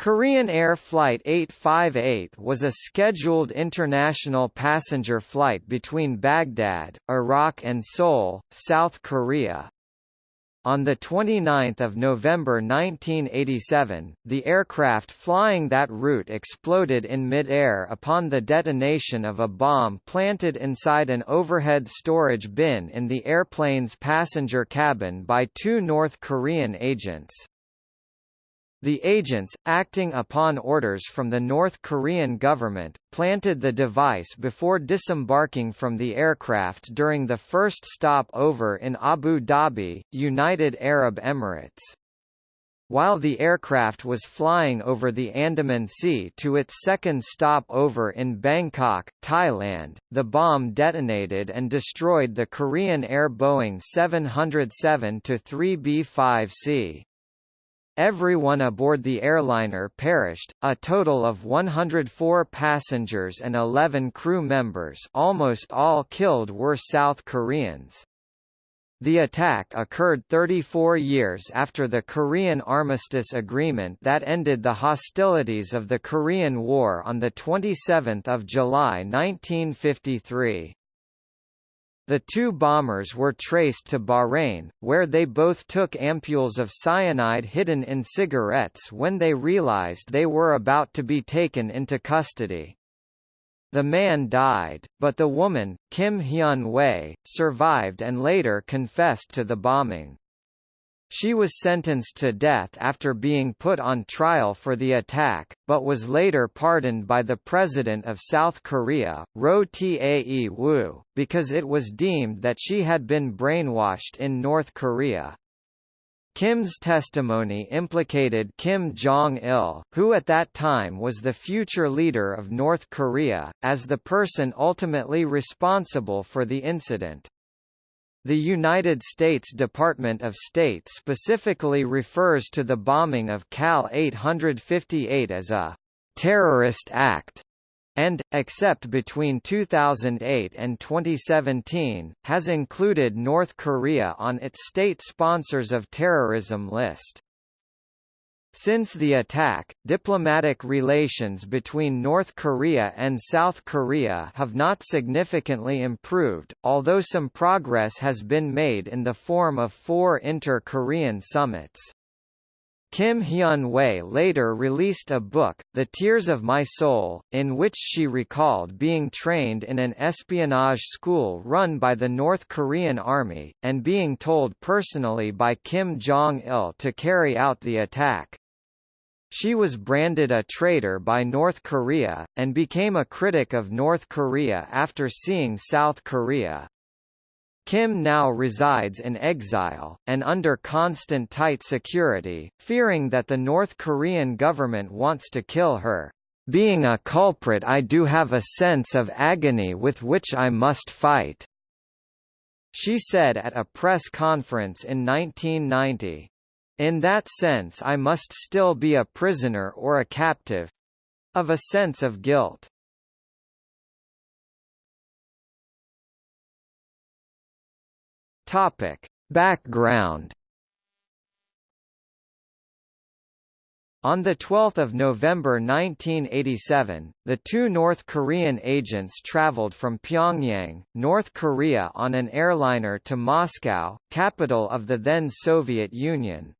Korean Air Flight 858 was a scheduled international passenger flight between Baghdad, Iraq and Seoul, South Korea. On 29 November 1987, the aircraft flying that route exploded in mid-air upon the detonation of a bomb planted inside an overhead storage bin in the airplane's passenger cabin by two North Korean agents. The agents, acting upon orders from the North Korean government, planted the device before disembarking from the aircraft during the first stopover in Abu Dhabi, United Arab Emirates. While the aircraft was flying over the Andaman Sea to its second stopover in Bangkok, Thailand, the bomb detonated and destroyed the Korean Air Boeing 707-3B5C. Everyone aboard the airliner perished, a total of 104 passengers and 11 crew members almost all killed were South Koreans. The attack occurred 34 years after the Korean Armistice Agreement that ended the hostilities of the Korean War on 27 July 1953. The two bombers were traced to Bahrain, where they both took ampules of cyanide hidden in cigarettes when they realized they were about to be taken into custody. The man died, but the woman, Kim Hyon-hui, survived and later confessed to the bombing. She was sentenced to death after being put on trial for the attack, but was later pardoned by the President of South Korea, Roh Tae-woo, because it was deemed that she had been brainwashed in North Korea. Kim's testimony implicated Kim Jong-il, who at that time was the future leader of North Korea, as the person ultimately responsible for the incident. The United States Department of State specifically refers to the bombing of KAL 858 as a terrorist act and, except between 2008 and 2017, has included North Korea on its state sponsors of terrorism list. Since the attack, diplomatic relations between North Korea and South Korea have not significantly improved, although some progress has been made in the form of four inter-Korean summits. Kim Hyon-hui later released a book, The Tears of My Soul, in which she recalled being trained in an espionage school run by the North Korean army, and being told personally by Kim Jong-il to carry out the attack. She was branded a traitor by North Korea, and became a critic of North Korea after seeing South Korea. Kim now resides in exile, and under constant tight security, fearing that the North Korean government wants to kill her. Being a culprit I do have a sense of agony with which I must fight." She said at a press conference in 1990. In that sense I must still be a prisoner or a captive of a sense of guilt. Topic. Background On 12 November 1987, the two North Korean agents traveled from Pyongyang, North Korea on an airliner to Moscow, capital of the then Soviet Union.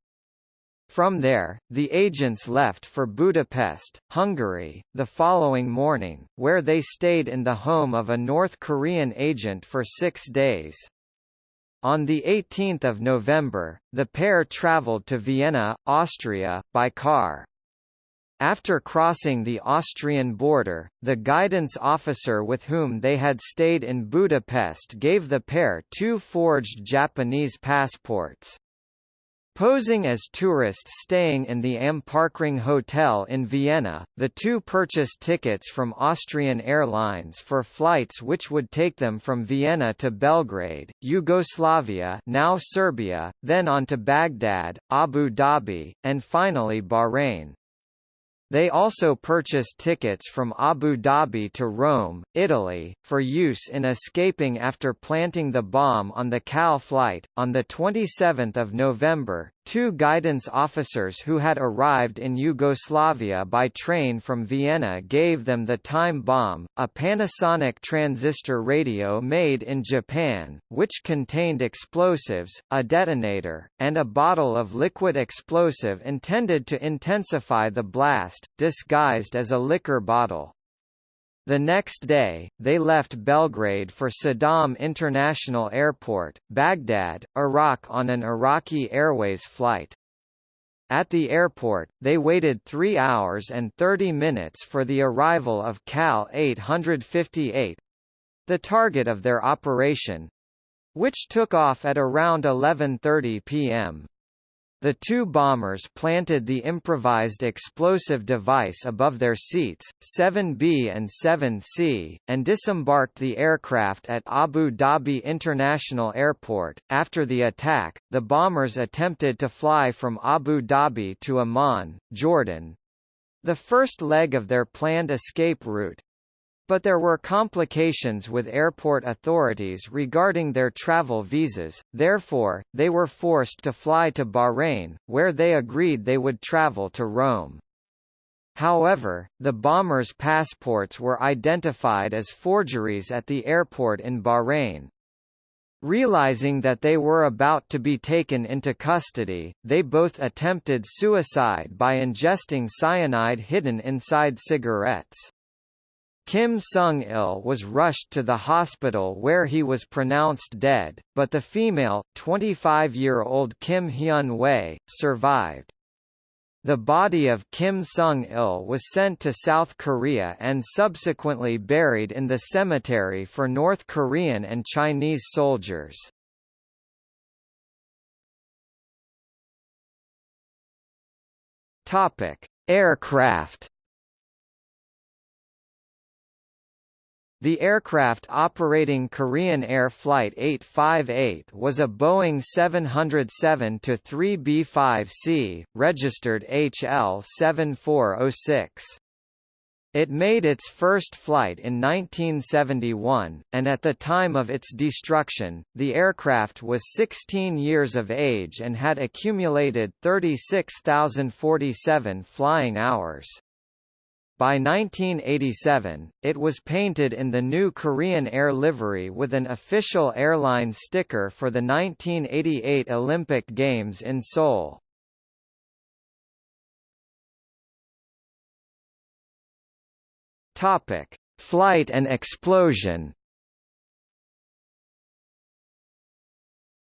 From there, the agents left for Budapest, Hungary, the following morning, where they stayed in the home of a North Korean agent for six days. On 18 November, the pair travelled to Vienna, Austria, by car. After crossing the Austrian border, the guidance officer with whom they had stayed in Budapest gave the pair two forged Japanese passports. Posing as tourists staying in the Am Parkring Hotel in Vienna, the two purchased tickets from Austrian Airlines for flights which would take them from Vienna to Belgrade, Yugoslavia now Serbia, then on to Baghdad, Abu Dhabi, and finally Bahrain. They also purchased tickets from Abu Dhabi to Rome, Italy, for use in escaping after planting the bomb on the KAL flight. On the 27th of November, Two guidance officers who had arrived in Yugoslavia by train from Vienna gave them the time bomb, a Panasonic transistor radio made in Japan, which contained explosives, a detonator, and a bottle of liquid explosive intended to intensify the blast, disguised as a liquor bottle. The next day, they left Belgrade for Saddam International Airport, Baghdad, Iraq on an Iraqi Airways flight. At the airport, they waited 3 hours and 30 minutes for the arrival of KAL 858—the target of their operation—which took off at around 11.30 p.m. The two bombers planted the improvised explosive device above their seats, 7B and 7C, and disembarked the aircraft at Abu Dhabi International Airport. After the attack, the bombers attempted to fly from Abu Dhabi to Amman, Jordan. The first leg of their planned escape route, but there were complications with airport authorities regarding their travel visas, therefore, they were forced to fly to Bahrain, where they agreed they would travel to Rome. However, the bombers' passports were identified as forgeries at the airport in Bahrain. Realizing that they were about to be taken into custody, they both attempted suicide by ingesting cyanide hidden inside cigarettes. Kim Seung-il was rushed to the hospital where he was pronounced dead, but the female, 25-year-old Kim Hyon-hui, survived. The body of Kim Seung-il was sent to South Korea and subsequently buried in the cemetery for North Korean and Chinese soldiers. Aircraft The aircraft operating Korean Air Flight 858 was a Boeing 707-3B5C, registered HL7406. It made its first flight in 1971, and at the time of its destruction, the aircraft was 16 years of age and had accumulated 36,047 flying hours. By 1987, it was painted in the new Korean Air livery with an official airline sticker for the 1988 Olympic Games in Seoul. Topic: Flight and explosion.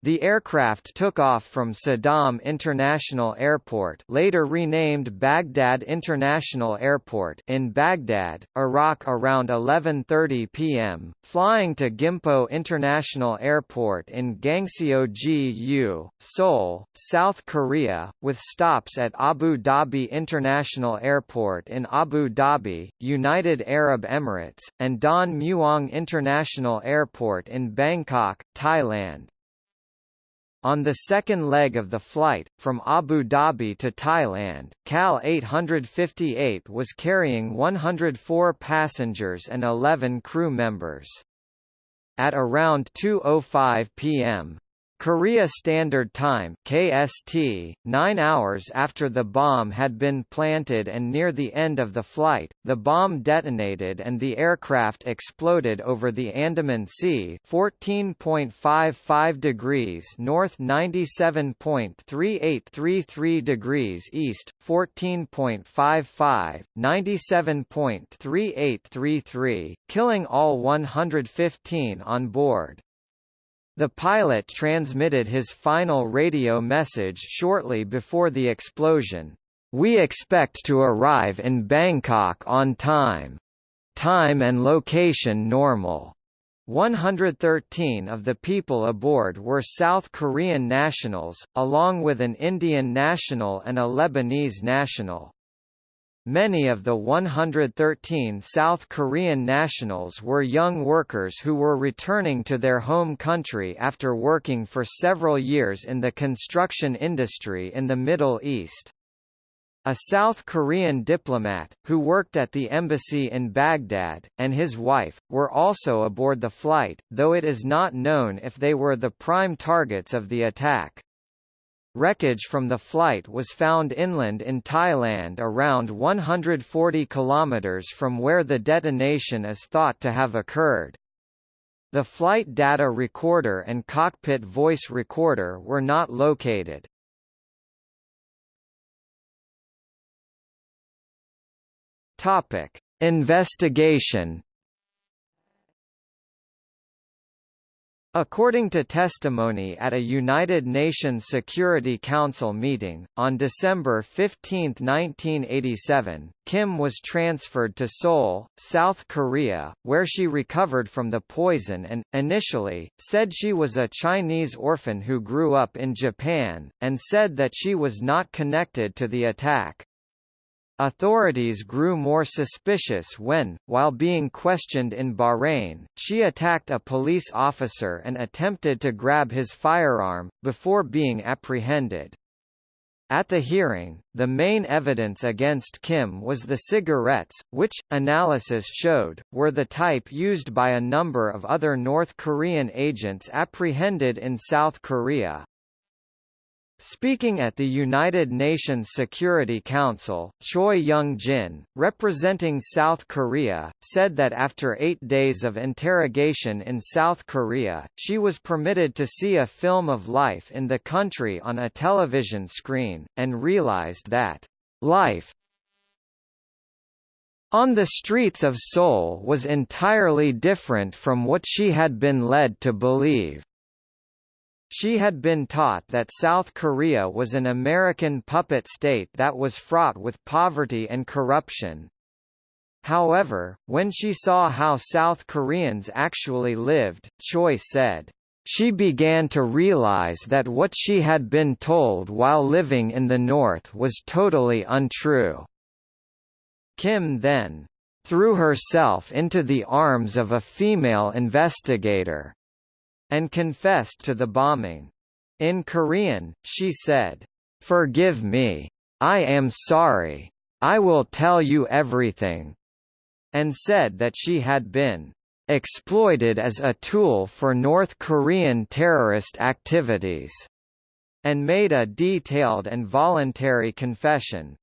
The aircraft took off from Saddam International Airport later renamed Baghdad International Airport in Baghdad, Iraq around 11.30 p.m., flying to Gimpo International Airport in Gangseo-gu, Seoul, South Korea, with stops at Abu Dhabi International Airport in Abu Dhabi, United Arab Emirates, and Don Mueang International Airport in Bangkok, Thailand. On the second leg of the flight, from Abu Dhabi to Thailand, KAL 858 was carrying 104 passengers and 11 crew members. At around 2.05 p.m., Korea Standard Time KST, nine hours after the bomb had been planted and near the end of the flight, the bomb detonated and the aircraft exploded over the Andaman Sea 14.55 degrees north 97.3833 degrees east, 14.55, 97.3833, killing all 115 on board. The pilot transmitted his final radio message shortly before the explosion. We expect to arrive in Bangkok on time. Time and location normal. 113 of the people aboard were South Korean nationals, along with an Indian national and a Lebanese national. Many of the 113 South Korean nationals were young workers who were returning to their home country after working for several years in the construction industry in the Middle East. A South Korean diplomat, who worked at the embassy in Baghdad, and his wife, were also aboard the flight, though it is not known if they were the prime targets of the attack. Wreckage from the flight was found inland in Thailand around 140 kilometers from where the detonation is thought to have occurred. The flight data recorder and cockpit voice recorder were not located. Topic: Investigation According to testimony at a United Nations Security Council meeting, on December 15, 1987, Kim was transferred to Seoul, South Korea, where she recovered from the poison and, initially, said she was a Chinese orphan who grew up in Japan, and said that she was not connected to the attack. Authorities grew more suspicious when, while being questioned in Bahrain, she attacked a police officer and attempted to grab his firearm, before being apprehended. At the hearing, the main evidence against Kim was the cigarettes, which, analysis showed, were the type used by a number of other North Korean agents apprehended in South Korea. Speaking at the United Nations Security Council, Choi Young-jin, representing South Korea, said that after eight days of interrogation in South Korea, she was permitted to see a film of life in the country on a television screen, and realized that, "...life on the streets of Seoul was entirely different from what she had been led to believe." She had been taught that South Korea was an American puppet state that was fraught with poverty and corruption. However, when she saw how South Koreans actually lived, Choi said, she began to realize that what she had been told while living in the North was totally untrue. Kim then threw herself into the arms of a female investigator, and confessed to the bombing. In Korean, she said, "'Forgive me. I am sorry. I will tell you everything,' and said that she had been exploited as a tool for North Korean terrorist activities, and made a detailed and voluntary confession.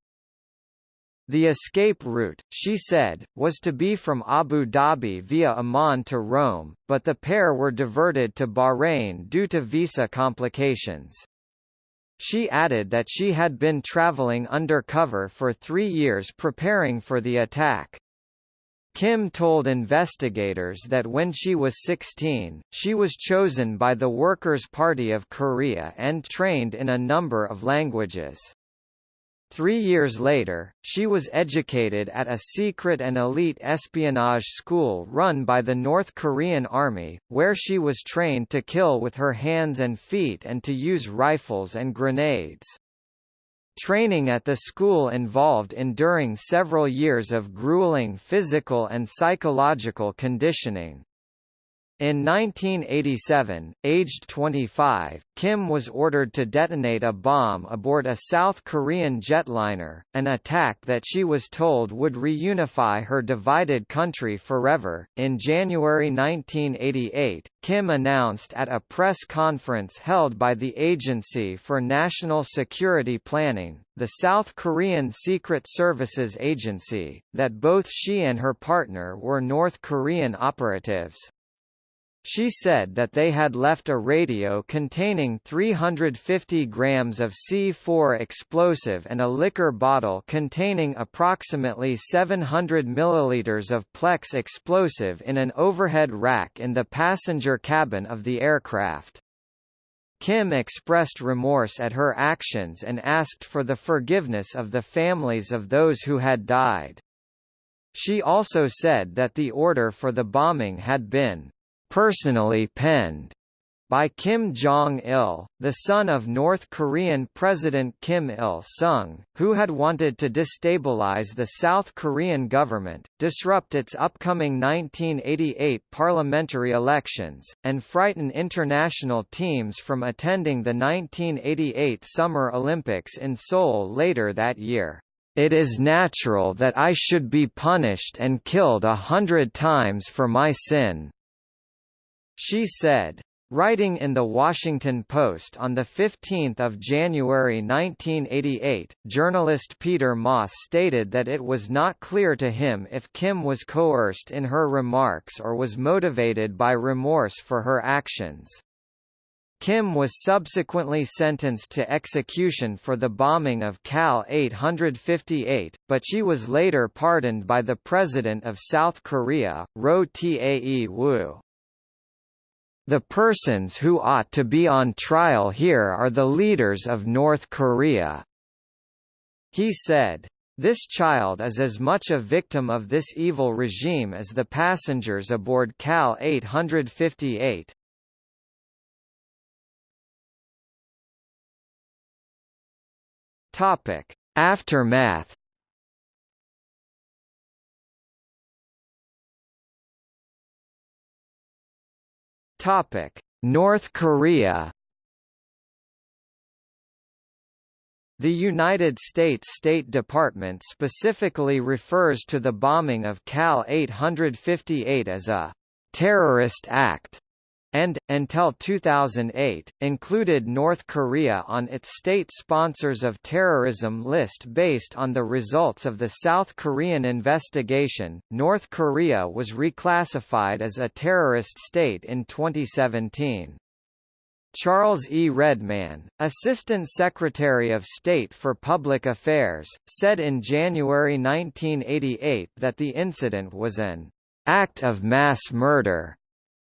The escape route, she said, was to be from Abu Dhabi via Amman to Rome, but the pair were diverted to Bahrain due to visa complications. She added that she had been traveling undercover for three years preparing for the attack. Kim told investigators that when she was 16, she was chosen by the Workers' Party of Korea and trained in a number of languages. Three years later, she was educated at a secret and elite espionage school run by the North Korean Army, where she was trained to kill with her hands and feet and to use rifles and grenades. Training at the school involved enduring several years of grueling physical and psychological conditioning. In 1987, aged 25, Kim was ordered to detonate a bomb aboard a South Korean jetliner, an attack that she was told would reunify her divided country forever. In January 1988, Kim announced at a press conference held by the Agency for National Security Planning, the South Korean Secret Services Agency, that both she and her partner were North Korean operatives. She said that they had left a radio containing 350 grams of C4 explosive and a liquor bottle containing approximately 700 milliliters of PLX explosive in an overhead rack in the passenger cabin of the aircraft. Kim expressed remorse at her actions and asked for the forgiveness of the families of those who had died. She also said that the order for the bombing had been personally penned by Kim Jong-il, the son of North Korean President Kim Il-sung, who had wanted to destabilize the South Korean government, disrupt its upcoming 1988 parliamentary elections, and frighten international teams from attending the 1988 Summer Olympics in Seoul later that year. It is natural that I should be punished and killed a hundred times for my sin, she said, Writing in The Washington Post on 15 January 1988, journalist Peter Maass stated that it was not clear to him if Kim was coerced in her remarks or was motivated by remorse for her actions. Kim was subsequently sentenced to execution for the bombing of KAL 858, but she was later pardoned by the President of South Korea, Roh Tae-woo. The persons who ought to be on trial here are the leaders of North Korea. He said. This child is as much a victim of this evil regime as the passengers aboard KAL 858. Topic: Aftermath Topic: North Korea. The United States State Department specifically refers to the bombing of KAL 858 as a terrorist act and, until 2008, included North Korea on its state sponsors of terrorism list based on the results of the South Korean investigation. North Korea was reclassified as a terrorist state in 2017. Charles E. Redman, Assistant Secretary of State for Public Affairs, said in January 1988 that the incident was an act of mass murder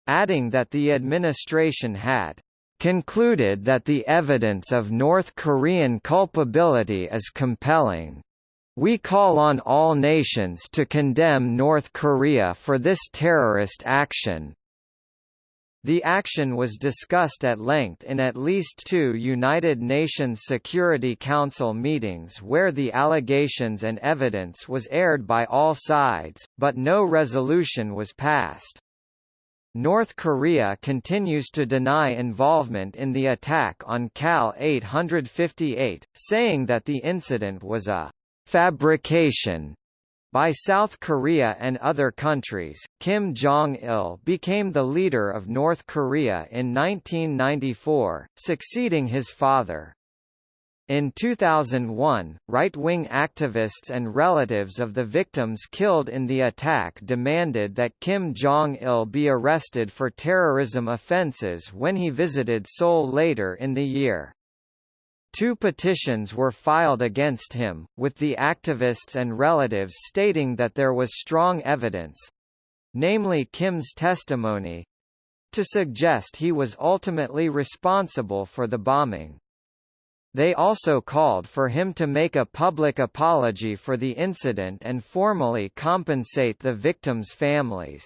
adding that the administration had concluded that the evidence of North Korean culpability is compelling. We call on all nations to condemn North Korea for this terrorist action. The action was discussed at length in at least two United Nations Security Council meetings where the allegations and evidence was aired by all sides, but no resolution was passed. North Korea continues to deny involvement in the attack on KAL 858, saying that the incident was a fabrication by South Korea and other countries, Kim Jong-il became the leader of North Korea in 1994, succeeding his father. In 2001, right-wing activists and relatives of the victims killed in the attack demanded that Kim Jong-il be arrested for terrorism offences when he visited Seoul later in the year. Two petitions were filed against him, with the activists and relatives stating that there was strong evidence—namely Kim's testimony—to suggest he was ultimately responsible for the bombing. They also called for him to make a public apology for the incident and formally compensate the victims' families.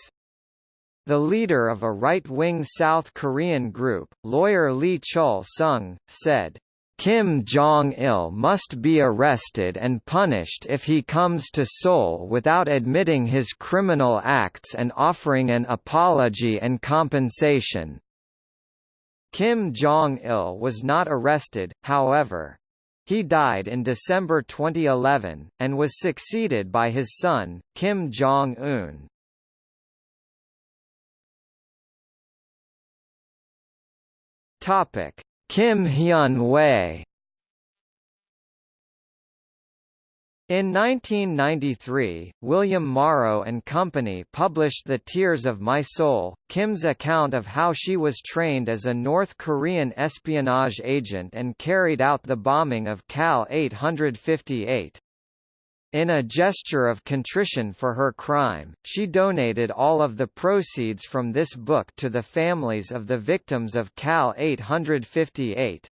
The leader of a right-wing South Korean group, lawyer Lee Chul-sung, said, Kim Jong-il must be arrested and punished if he comes to Seoul without admitting his criminal acts and offering an apology and compensation. Kim Jong-il was not arrested, however. He died in December 2011, and was succeeded by his son, Kim Jong-un. Kim Hyon-hui In 1993, William Morrow and Company published The Tears of My Soul, Kim's account of how she was trained as a North Korean espionage agent and carried out the bombing of KAL 858. In a gesture of contrition for her crime, she donated all of the proceeds from this book to the families of the victims of KAL 858.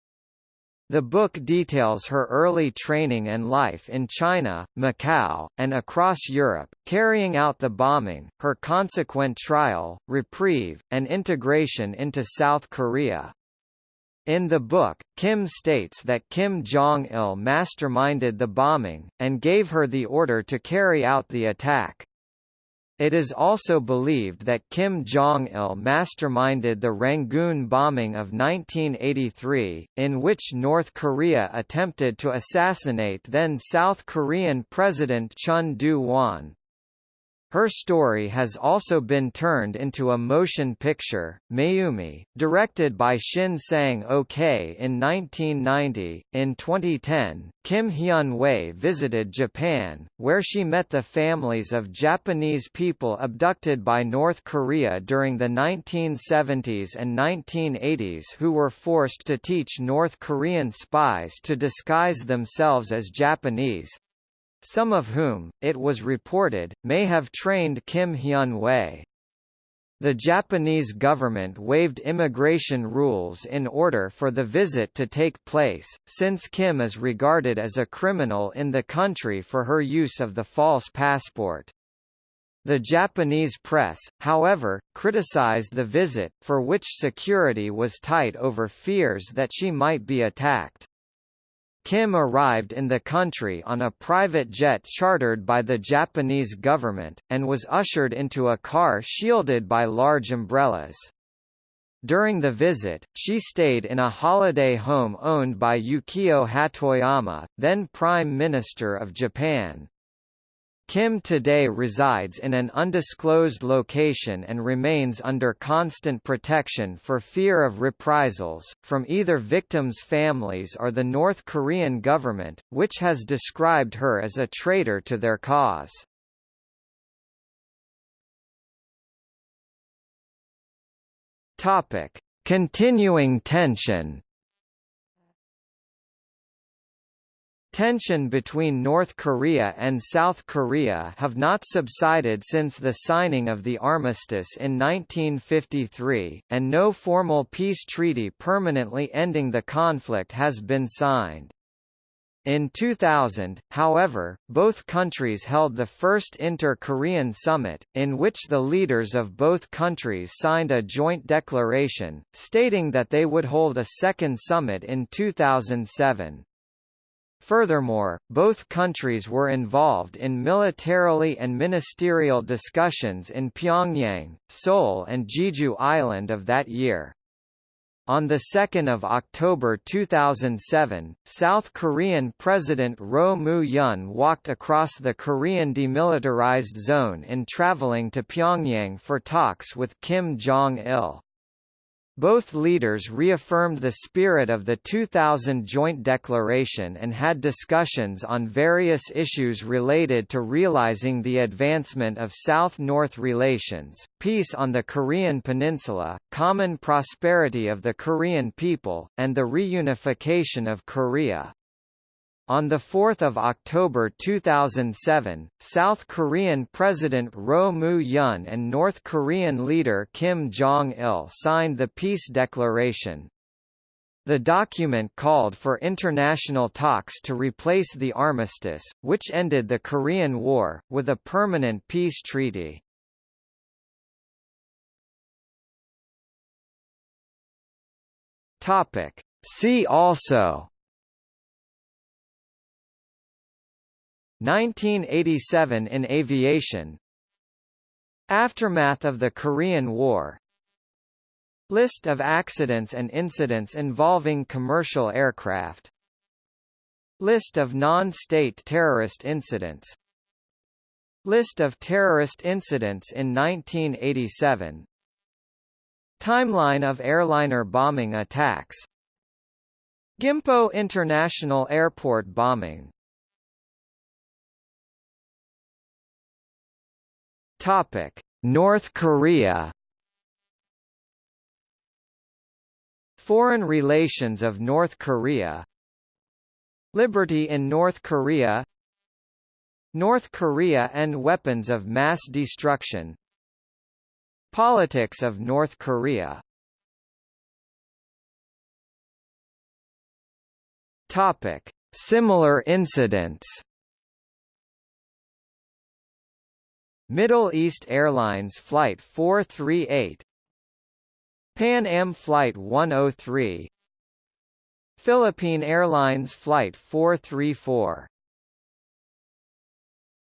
The book details her early training and life in China, Macau, and across Europe, carrying out the bombing, her consequent trial, reprieve, and integration into South Korea. In the book, Kim states that Kim Jong-il masterminded the bombing, and gave her the order to carry out the attack. It is also believed that Kim Jong-il masterminded the Rangoon bombing of 1983, in which North Korea attempted to assassinate then South Korean President Chun Doo-hwan. Her story has also been turned into a motion picture, Mayumi, directed by Shin Sang-ok in 1990. In 2010, Kim Hyon-hui visited Japan, where she met the families of Japanese people abducted by North Korea during the 1970s and 1980s who were forced to teach North Korean spies to disguise themselves as Japanese, some of whom, it was reported, may have trained Kim Hyon-hui. The Japanese government waived immigration rules in order for the visit to take place, since Kim is regarded as a criminal in the country for her use of the false passport. The Japanese press, however, criticized the visit, for which security was tight over fears that she might be attacked. Kim arrived in the country on a private jet chartered by the Japanese government, and was ushered into a car shielded by large umbrellas. During the visit, she stayed in a holiday home owned by Yukio Hatoyama, then Prime Minister of Japan. Kim today resides in an undisclosed location and remains under constant protection for fear of reprisals, from either victims' families or the North Korean government, which has described her as a traitor to their cause. Continuing tension Tension between North Korea and South Korea have not subsided since the signing of the armistice in 1953, and no formal peace treaty permanently ending the conflict has been signed. In 2000, however, both countries held the first Inter-Korean Summit, in which the leaders of both countries signed a joint declaration, stating that they would hold a second summit in 2007. Furthermore, both countries were involved in militarily and ministerial discussions in Pyongyang, Seoul and Jeju Island of that year. On 2 October 2007, South Korean President Roh Moo-hyun walked across the Korean demilitarized zone in traveling to Pyongyang for talks with Kim Jong-il. Both leaders reaffirmed the spirit of the 2000 Joint Declaration and had discussions on various issues related to realizing the advancement of South-North relations, peace on the Korean peninsula, common prosperity of the Korean people, and the reunification of Korea. On 4 October 2007, South Korean President Roh Moo-hyun and North Korean leader Kim Jong-il signed the peace declaration. The document called for international talks to replace the armistice, which ended the Korean War, with a permanent peace treaty. See also 1987 in aviation. Aftermath of the Korean War. List of accidents and incidents involving commercial aircraft. List of non-state terrorist incidents. List of terrorist incidents in 1987 Timeline of airliner bombing attacks. Gimpo International Airport bombing Topic: North Korea. Foreign relations of North Korea. Liberty in North Korea. North Korea and weapons of mass destruction. Politics of North Korea. Topic: Similar incidents. Middle East Airlines Flight 438 Pan Am Flight 103 Philippine Airlines Flight 434